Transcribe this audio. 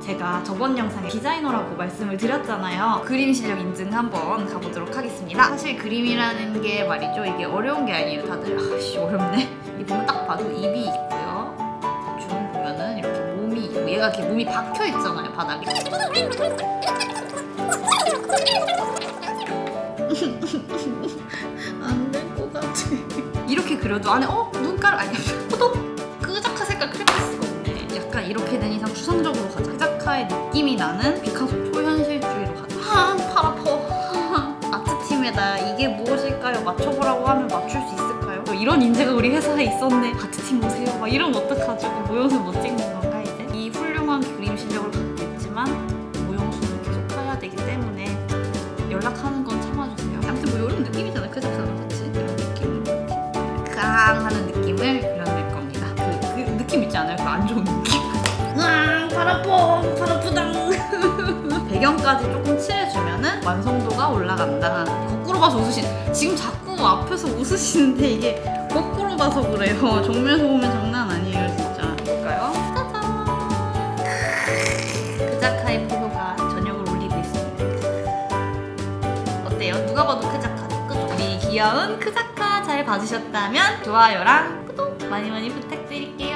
제가 저번 영상에 디자이너라고 말씀을 드렸잖아요. 그림 실력 인증 한번 가보도록 하겠습니다. 사실 그림이라는 게 말이죠. 이게 어려운 게 아니에요. 다들 아씨 어렵네. 이 보면 딱 봐도 입이 있고요. 대충 보면은 이렇게 몸이 있고 얘가 이렇게 몸이 박혀 있잖아요 바닥에. 안 될 것 같아. 이렇게 그려도 안에 어 눈가루 아니야 포도 끄자카 색깔 크레파스가 없네. 약간 이렇게 된 이상 추상적으로 가자. 끄자카의 느낌이 나는 피카소 초현실주의로 가자. 아팔 아파. 아트 팀에다 이게 무엇일까요? 맞춰보라고 하면 맞출 수 있을까요? 또 이런 인재가 우리 회사에 있었네. 아트 팀 오세요. 막 이러면 어떡하죠? 모형수 못 찍는 건가 이제? 이 훌륭한 그림 실력을 갖고 있지만 모형수는 계속 해야 되기 때문에 연락하는 건 참아주세요. 아무튼 뭐 이런 느낌이잖아요. 크자카가 같이 이런 느낌 이렇게 깡 하는 느낌을 그려낼 겁니다. 그, 그 느낌 있지 않아요? 그 안 좋은 느낌. 발 아프당. 배경까지 조금 칠해주면 은 완성도가 올라간다. 거꾸로 봐서 웃으신. 지금 자꾸 앞에서 웃으시는데 이게 거꾸로 봐서 그래요. 정면에서 보면 장난 아니에요 진짜. 볼까요? 짜잔. 크자카의 포효가 저녁을 올리고 있습니다. 어때요? 누가 봐도 크자카죠? 그죠? 우리 귀여운 크자카 잘 봐주셨다면 좋아요랑 구독 많이 많이 부탁드립니다.